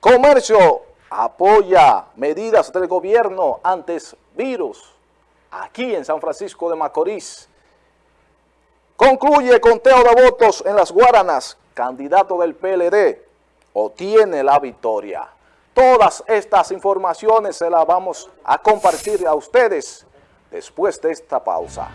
Comercio apoya medidas del gobierno antes virus aquí en San Francisco de Macorís. Concluye conteo de votos en las Guaranas. Candidato del PLD obtiene la victoria. Todas estas informaciones se las vamos a compartir a ustedes después de esta pausa.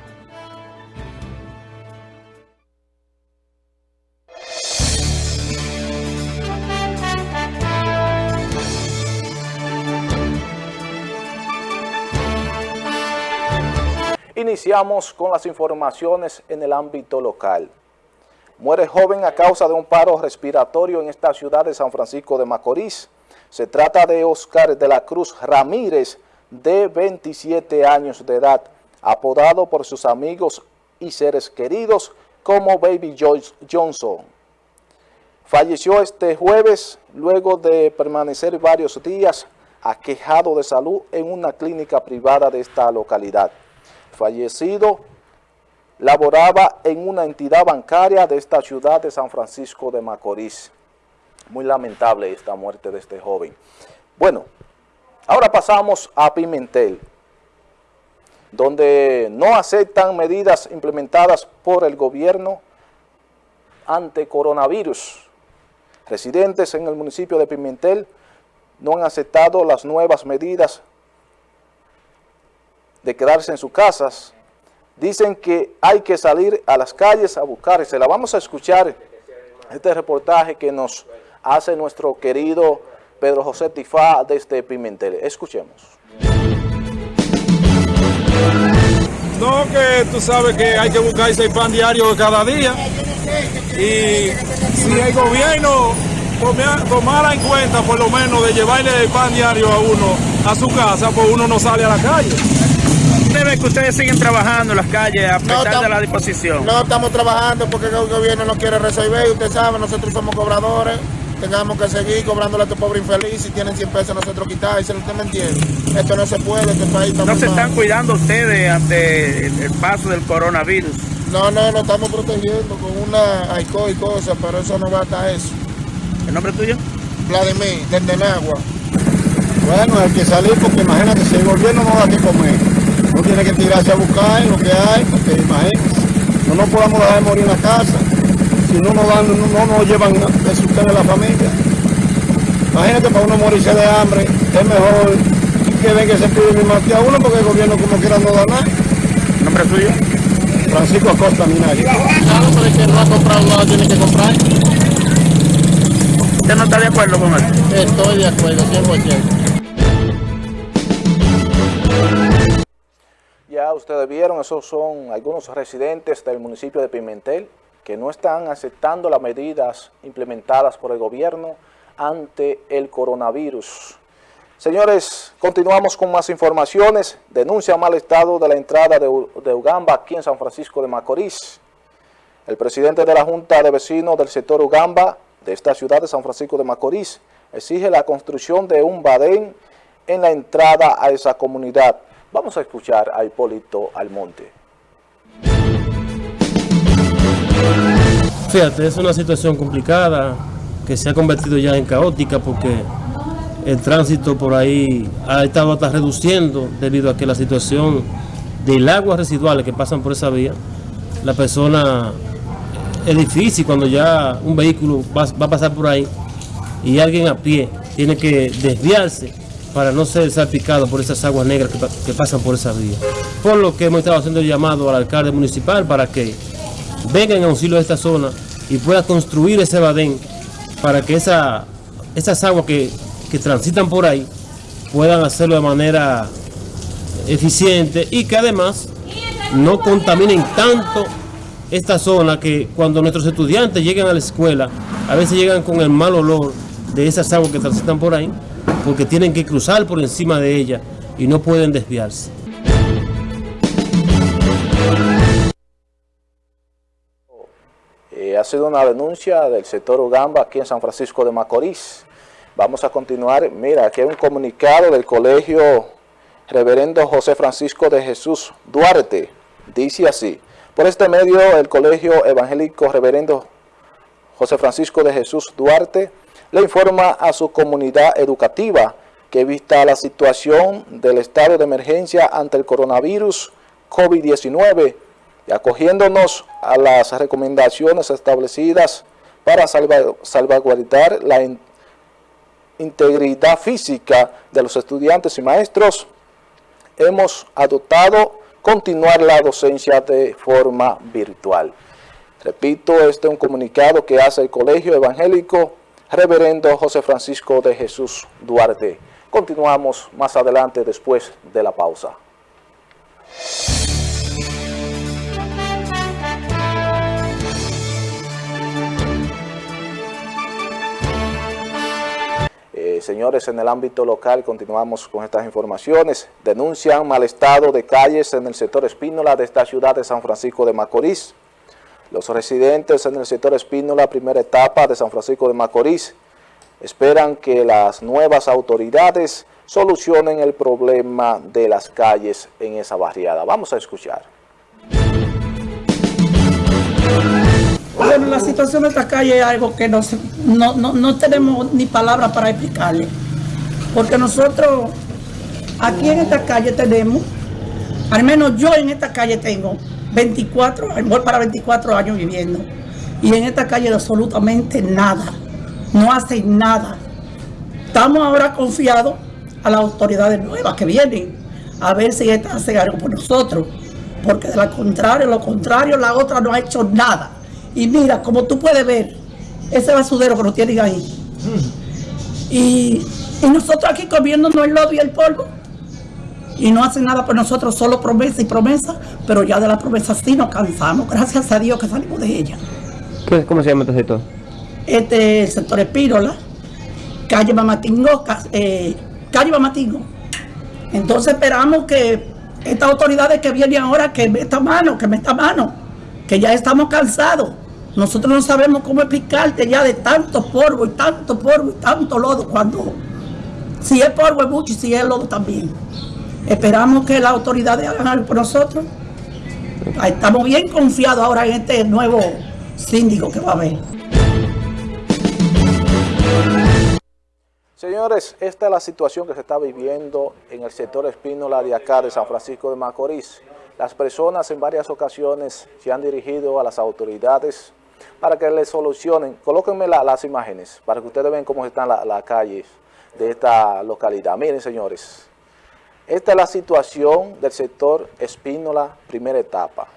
Iniciamos con las informaciones en el ámbito local. Muere joven a causa de un paro respiratorio en esta ciudad de San Francisco de Macorís. Se trata de Oscar de la Cruz Ramírez, de 27 años de edad, apodado por sus amigos y seres queridos como Baby Joyce Johnson. Falleció este jueves luego de permanecer varios días aquejado de salud en una clínica privada de esta localidad fallecido laboraba en una entidad bancaria de esta ciudad de San Francisco de Macorís. Muy lamentable esta muerte de este joven. Bueno, ahora pasamos a Pimentel, donde no aceptan medidas implementadas por el gobierno ante coronavirus. Residentes en el municipio de Pimentel no han aceptado las nuevas medidas de quedarse en sus casas. Dicen que hay que salir a las calles a buscar. Se la vamos a escuchar este reportaje que nos hace nuestro querido Pedro José Tifá desde Pimentel. Escuchemos. No, que tú sabes que hay que buscar ese pan diario cada día. Y si el gobierno tomara en cuenta por lo menos de llevarle el pan diario a uno a su casa, pues uno no sale a la calle ve que ustedes siguen trabajando en las calles a pesar de la disposición? No estamos trabajando porque el gobierno no quiere resolver. Usted sabe, nosotros somos cobradores. Tengamos que seguir cobrándole a este pobre infeliz. Si tienen 100 pesos, nosotros quitárselo. ¿Usted me entiende? Esto no se puede. Este país está ¿No se están cuidando ustedes ante el paso del coronavirus? No, no, nos estamos protegiendo con una alcohol y cosas, pero eso no basta eso. ¿El nombre tuyo? Vladimir, desde Nagua. Bueno, hay que salir porque imagínate, si el gobierno no da que comer, tiene que tirarse a buscar lo que hay, porque imagínense, no nos podamos dejar de morir en la casa, si no nos dan, no, nos llevan de sustento a la familia. Imagínate para uno morirse de hambre, es mejor que venga que se pide mi mate a uno porque el gobierno como quiera no da nada. ¿Nombre suyo? Francisco Acosta Minari. Claro, pero que no ha comprado nada, tiene que comprar. ¿Usted no está de acuerdo con eso? Estoy de acuerdo, 100%. Ustedes vieron, esos son algunos residentes del municipio de Pimentel que no están aceptando las medidas implementadas por el gobierno ante el coronavirus. Señores, continuamos con más informaciones. Denuncia mal estado de la entrada de, Ugamba aquí en San Francisco de Macorís. El presidente de la Junta de Vecinos del sector Ugamba de esta ciudad de San Francisco de Macorís exige la construcción de un badén en la entrada a esa comunidad. Vamos a escuchar a Hipólito Almonte. Fíjate, es una situación complicada que se ha convertido ya en caótica porque el tránsito por ahí ha estado hasta reduciendo debido a que la situación del agua residuales que pasan por esa vía, la persona es difícil cuando ya un vehículo va, va a pasar por ahí y alguien a pie tiene que desviarse para no ser salpicado por esas aguas negras que, pasan por esa vía. Por lo que hemos estado haciendo el llamado al alcalde municipal para que venga en auxilio de esta zona y pueda construir ese badén para que esa, esas aguas que, que transitan por ahí puedan hacerlo de manera eficiente y que además no contaminen tanto esta zona que cuando nuestros estudiantes lleguen a la escuela, a veces llegan con el mal olor de esas aguas que transitan por ahí, porque tienen que cruzar por encima de ella y no pueden desviarse. Eh, ha sido una denuncia del sector Ugamba aquí en San Francisco de Macorís. Vamos a continuar. Mira, aquí hay un comunicado del colegio Reverendo José Francisco de Jesús Duarte. Dice así, por este medio el colegio evangélico Reverendo José Francisco de Jesús Duarte le informa a su comunidad educativa que vista la situación del estado de emergencia ante el coronavirus COVID-19 y acogiéndonos a las recomendaciones establecidas para salvaguardar la integridad física de los estudiantes y maestros, hemos adoptado continuar la docencia de forma virtual. Repito, este es un comunicado que hace el Colegio Evangélico Reverendo José Francisco de Jesús Duarte. Continuamos más adelante después de la pausa. Eh, señores, en el ámbito local continuamos con estas informaciones. Denuncian mal estado de calles en el sector Espínola de esta ciudad de San Francisco de Macorís. Los residentes en el sector Espínola, primera etapa de San Francisco de Macorís, esperan que las nuevas autoridades solucionen el problema de las calles en esa barriada. Vamos a escuchar. Bueno, la situación de esta calle es algo que no, no, tenemos ni palabras para explicarle. Porque nosotros aquí en esta calle tenemos, al menos yo en esta calle tengo 24, voy para 24 años viviendo. Y en esta calle absolutamente nada. No hacen nada. Estamos ahora confiados a las autoridades nuevas que vienen a ver si estas hacen algo por nosotros. Porque de lo contrario, lo contrario, la otra no ha hecho nada. Y mira, como tú puedes ver, ese basudero que nos tienen ahí. Y, y nosotros aquí comiéndonos el lodo y el polvo y no hacen nada por nosotros, solo promesa y promesa, pero ya de la promesa sí nos cansamos, gracias a Dios que salimos de ella. ¿Cómo se llama este sector? Este sector Espírola, calle Mamatingo, eh, calle Mamatingo. Entonces esperamos que estas autoridades que vienen ahora, que esta mano, que esta mano, que ya estamos cansados. Nosotros no sabemos cómo explicarte ya de tanto polvo y tanto polvo y tanto lodo cuando si es polvo es mucho y si es lodo también. Esperamos que las autoridades hagan algo por nosotros. Estamos bien confiados ahora en este nuevo síndico que va a haber. Señores, esta es la situación que se está viviendo en el sector Espínola de acá de San Francisco de Macorís. Las personas en varias ocasiones se han dirigido a las autoridades para que les solucionen. Colóquenme las imágenes para que ustedes vean cómo están las calles de esta localidad. Miren, señores, esta es la situación del sector Espínola, primera etapa.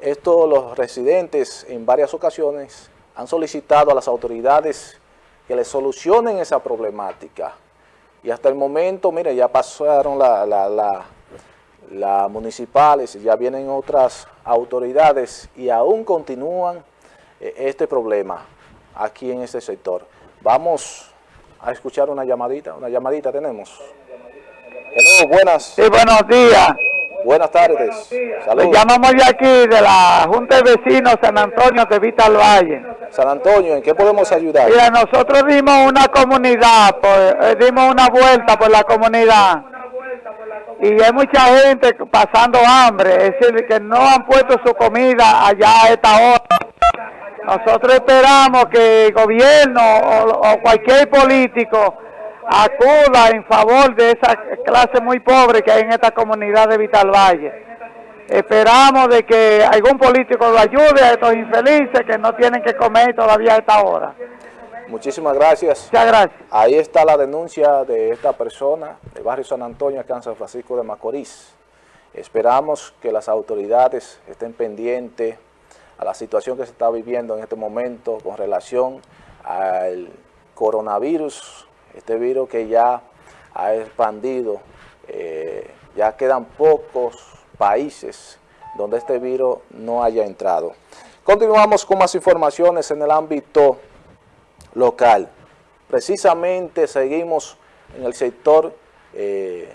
Esto los residentes en varias ocasiones han solicitado a las autoridades que les solucionen esa problemática. Y hasta el momento, mire, ya pasaron las la, municipales, ya vienen otras autoridades y aún continúan eh, este problema aquí en este sector. Vamos a escuchar una llamadita, una llamadita tenemos. Hello, buenas. Sí, buenos días. Buenas tardes. Saludos. llamamos de aquí, de la Junta de Vecinos San Antonio de Vital Valle. San Antonio, ¿en qué podemos ayudar? Mira, nosotros dimos una comunidad, pues, dimos una vuelta por la comunidad. Y hay mucha gente pasando hambre, es decir, que no han puesto su comida allá a esta hora. Nosotros esperamos que el gobierno o cualquier político acuda en favor de esa clase muy pobre que hay en esta comunidad de Vital Valle. Esperamos de que algún político lo ayude a estos infelices que no tienen que comer todavía a esta hora. Muchísimas gracias. Muchas gracias. Ahí está la denuncia de esta persona del barrio San Antonio, acá en San Francisco de Macorís. Esperamos que las autoridades estén pendientes a la situación que se está viviendo en este momento con relación al coronavirus este virus que ya ha expandido, eh, ya quedan pocos países donde este virus no haya entrado. Continuamos con más informaciones en el ámbito local. Precisamente seguimos en el sector eh,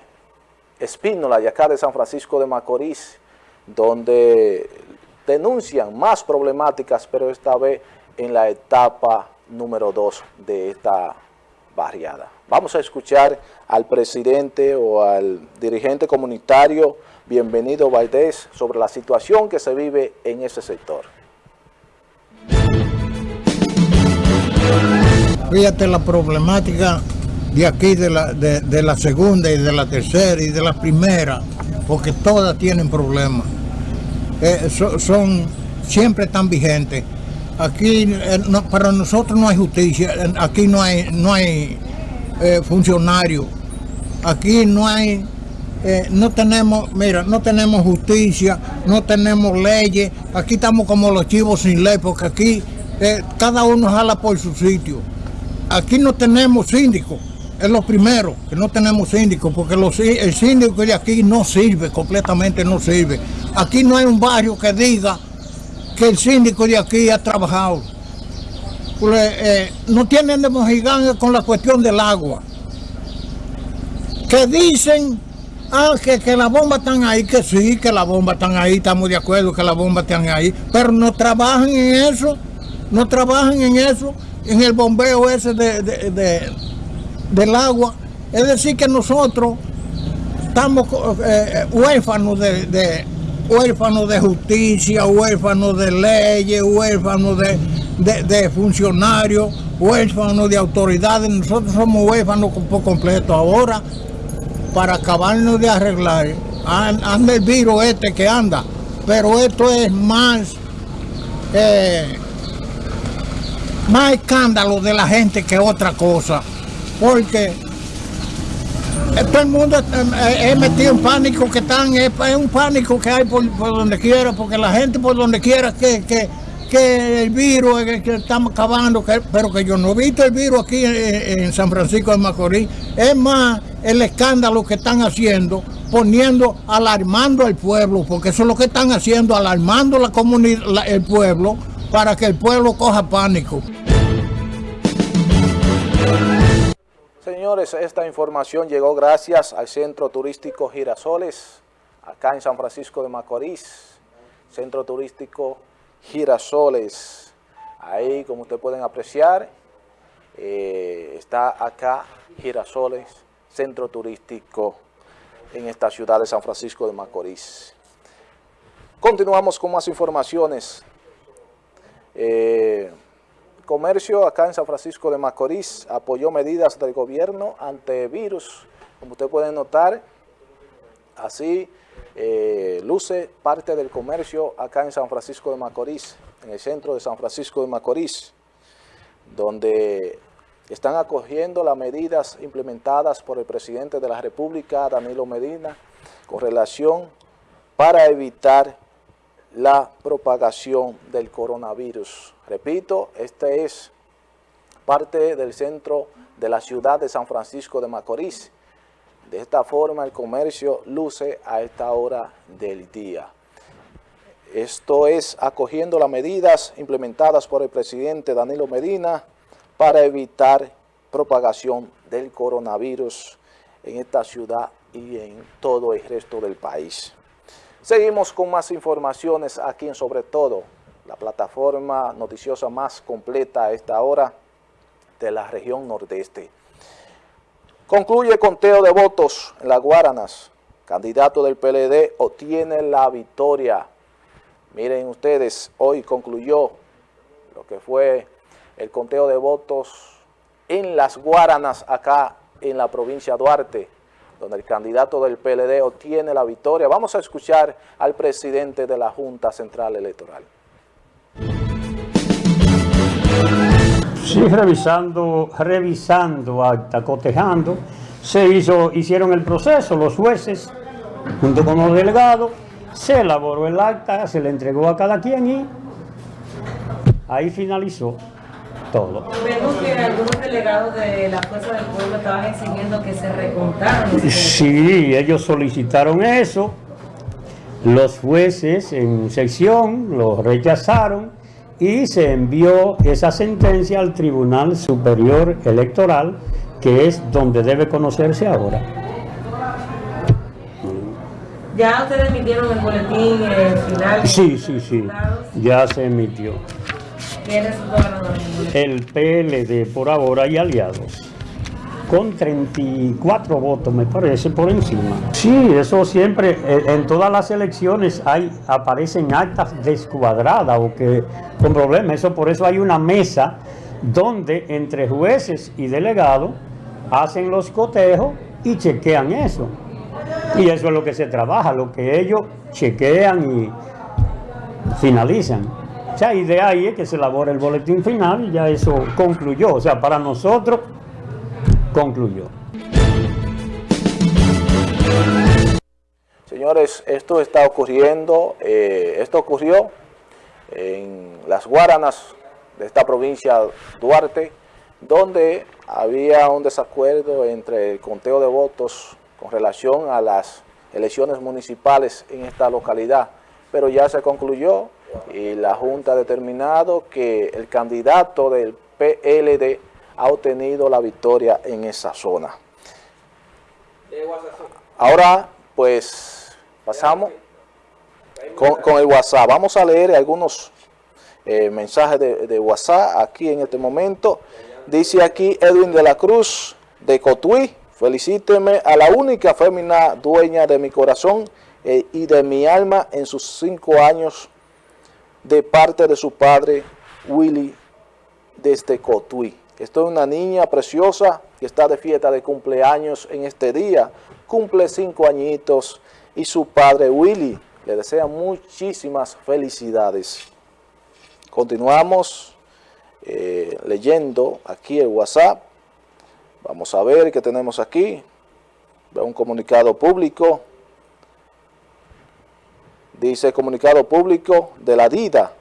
Espínola y acá de San Francisco de Macorís, donde denuncian más problemáticas, pero esta vez en la etapa número 2 de esta barriada. Vamos a escuchar al presidente o al dirigente comunitario, bienvenido Valdés, sobre la situación que se vive en ese sector. fíjate la problemática de aquí, de la, segunda y de la tercera y de la primera, porque todas tienen problemas. Eh, so- son, siempre están vigentes. Aquí eh, para nosotros no hay justicia, eh, aquí no hay, no hay eh, funcionarios, aquí no hay, eh, no tenemos, mira, no tenemos justicia, no tenemos leyes, aquí estamos como los chivos sin ley, porque aquí cada uno jala por su sitio. Aquí no tenemos síndico, es lo primero, que no tenemos síndico, porque el síndico de aquí no sirve, completamente no sirve. Aquí no hay un barrio que diga que el síndico de aquí ha trabajado. Pues, eh, no tienen de mojiganga con la cuestión del agua. Que dicen, ah, que, que las bombas están ahí, que sí, que las bombas están ahí, estamos de acuerdo que las bombas están ahí, pero no trabajan en eso, no trabajan en eso, en el bombeo ese de, de- de- del agua. Es decir, que nosotros estamos eh, huérfanos de, de- huérfanos de justicia, huérfanos de leyes, huérfanos de, de- funcionarios, huérfanos de autoridades. Nosotros somos huérfanos por completo. Ahora, para acabarnos de arreglar, an- anda el virus este que anda, pero esto es más, eh, más escándalo de la gente que otra cosa, porque todo el mundo eh, es metido en pánico que están, es, es un pánico que hay por, donde quiera, porque la gente por donde quiera que, que, que el virus es el que estamos acabando, que- pero que yo no he visto el virus aquí en, en San Francisco de Macorís, es más el escándalo que están haciendo, poniendo, alarmando al pueblo, porque eso es lo que están haciendo, alarmando la comunidad, el pueblo, para que el pueblo coja pánico. Señores, esta información llegó gracias al Centro Turístico Girasoles, acá en San Francisco de Macorís. Centro Turístico Girasoles. Ahí, como ustedes pueden apreciar, eh, está acá Girasoles, Centro Turístico en esta ciudad de San Francisco de Macorís. Continuamos con más informaciones. Eh, Comercio acá en San Francisco de Macorís apoyó medidas del gobierno ante virus. Como usted puede notar, así eh, luce parte del comercio acá en San Francisco de Macorís, en el centro de San Francisco de Macorís, donde están acogiendo las medidas implementadas por el presidente de la República, Danilo Medina, con relación para evitar la propagación del coronavirus. Repito, este es parte del centro de la ciudad de San Francisco de Macorís. De esta forma el comercio luce a esta hora del día. Esto es acogiendo las medidas implementadas por el presidente Danilo Medina para evitar propagación del coronavirus en esta ciudad y en todo el resto del país. Seguimos con más informaciones aquí en Sobre Todo, la plataforma noticiosa más completa a esta hora de la región nordeste. Concluye conteo de votos en las Guaranas. Candidato del PLD obtiene la victoria. Miren ustedes, hoy concluyó lo que fue el conteo de votos en las Guaranas acá en la provincia de Duarte donde el candidato del PLD obtiene la victoria. Vamos a escuchar al presidente de la Junta Central Electoral. Sí, revisando, revisando acta, cotejando, se hizo, hicieron el proceso, los jueces, junto con los delegados, se elaboró el acta, se le entregó a cada quien y ahí finalizó todo. Vemos que algunos delegados de la Fuerza del Pueblo estaban exigiendo que se votos. Sí, ellos solicitaron eso, los jueces en sección lo rechazaron y se envió esa sentencia al Tribunal Superior Electoral, que es donde debe conocerse ahora. Ya ustedes emitieron el boletín eh, final. Sí, sí, sí, ya se emitió. ¿Quién resultó ganador en el? El PLD por ahora y aliados, con 34 votos me parece por encima. Sí, eso siempre, eh, en todas las elecciones hay, aparecen actas descuadradas o que con problemas, eso por eso hay una mesa donde entre jueces y delegados hacen los cotejos y chequean eso. Y eso es lo que se trabaja, lo que ellos chequean y finalizan. O y de ahí es que se elabora el boletín final y ya eso concluyó. O sea, para nosotros concluyó. Señores, esto está ocurriendo, eh, esto ocurrió en las Guaranas de esta provincia Duarte, donde había un desacuerdo entre el conteo de votos con relación a las elecciones municipales en esta localidad, pero ya se concluyó y la Junta ha determinado que el candidato del PLD ha obtenido la victoria en esa zona. Ahora, pues, pasamos con, el WhatsApp. Vamos a leer algunos eh, mensajes de, WhatsApp aquí en este momento. Dice aquí Edwin de la Cruz de Cotuí. Felicíteme a la única fémina dueña de mi corazón eh, y de mi alma en sus cinco años de parte de su padre Willy desde Cotuí. Estoy una niña preciosa que está de fiesta de cumpleaños en este día. Cumple cinco añitos y su padre Willy le desea muchísimas felicidades. Continuamos eh, leyendo aquí el WhatsApp. Vamos a ver qué tenemos aquí. Un comunicado público. Dice comunicado público de la DIDA,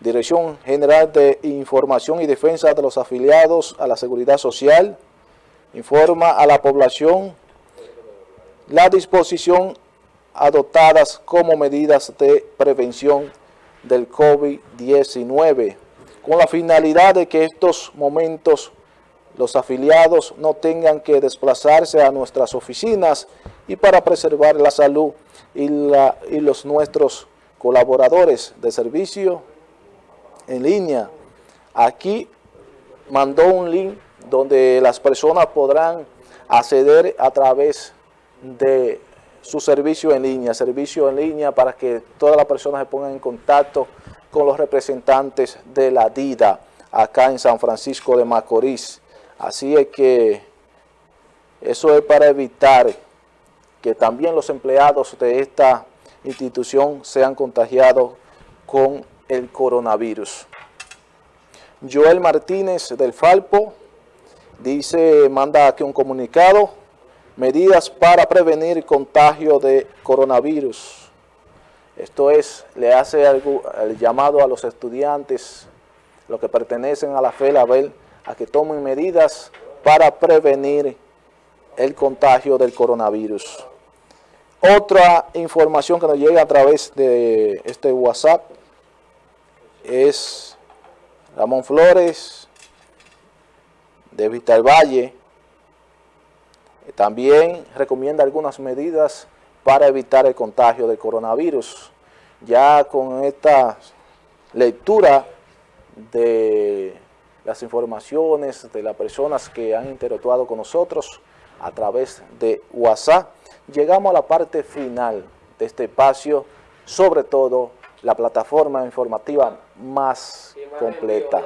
Dirección General de Información y Defensa de los Afiliados a la Seguridad Social, informa a la población la disposición adoptadas como medidas de prevención del COVID-19, con la finalidad de que estos momentos los afiliados no tengan que desplazarse a nuestras oficinas y para preservar la salud y, la, y los nuestros colaboradores de servicio en línea. Aquí mandó un link donde las personas podrán acceder a través de su servicio en línea, servicio en línea para que todas las personas se pongan en contacto con los representantes de la DIDA acá en San Francisco de Macorís. Así es que eso es para evitar que también los empleados de esta institución sean contagiados con el coronavirus. Joel Martínez del Falpo dice, manda aquí un comunicado, medidas para prevenir contagio de coronavirus. Esto es, le hace el llamado a los estudiantes, los que pertenecen a la fe, la ver a que tomen medidas para prevenir el contagio del coronavirus. Otra información que nos llega a través de este WhatsApp es Ramón Flores de Vista Valle. También recomienda algunas medidas para evitar el contagio del coronavirus. Ya con esta lectura de las informaciones de las personas que han interactuado con nosotros a través de WhatsApp, llegamos a la parte final de este espacio, sobre todo la plataforma informativa más completa.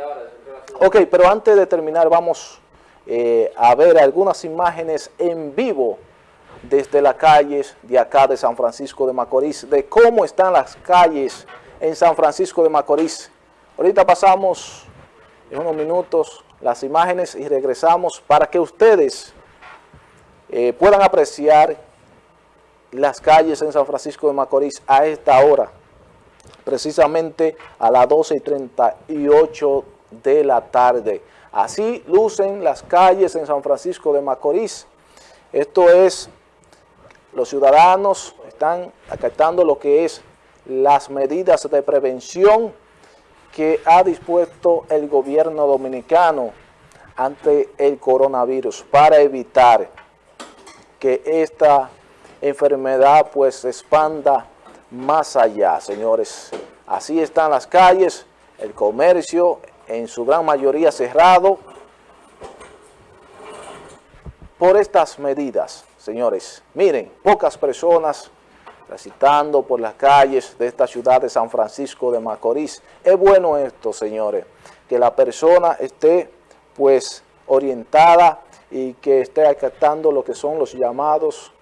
Ok, pero antes de terminar vamos eh, a ver algunas imágenes en vivo desde las calles de acá de San Francisco de Macorís, de cómo están las calles en San Francisco de Macorís. Ahorita pasamos en unos minutos las imágenes y regresamos para que ustedes eh, puedan apreciar las calles en San Francisco de Macorís a esta hora, precisamente a las 12 y 38 de la tarde. Así lucen las calles en San Francisco de Macorís. Esto es, los ciudadanos están acatando lo que es las medidas de prevención que ha dispuesto el gobierno dominicano ante el coronavirus para evitar que esta enfermedad pues se expanda más allá, señores. Así están las calles, el comercio en su gran mayoría cerrado por estas medidas, señores. Miren, pocas personas transitando por las calles de esta ciudad de San Francisco de Macorís. Es bueno esto, señores, que la persona esté pues orientada y que esté acatando lo que son los llamados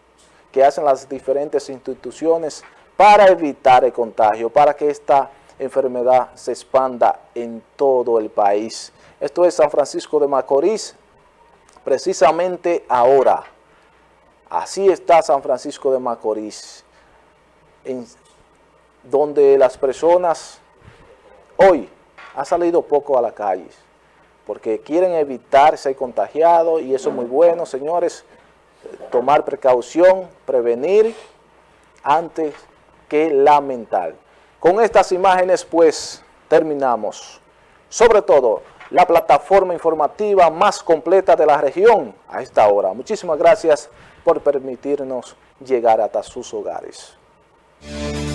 que hacen las diferentes instituciones para evitar el contagio, para que esta enfermedad se expanda en todo el país. Esto es San Francisco de Macorís, precisamente ahora. Así está San Francisco de Macorís, donde las personas hoy han salido poco a la calle, porque quieren evitar ser contagiados y eso es muy bueno, señores, tomar precaución, prevenir antes que lamentar. Con estas imágenes pues terminamos. Sobre todo, la plataforma informativa más completa de la región a esta hora. Muchísimas gracias por permitirnos llegar hasta sus hogares. Thank you.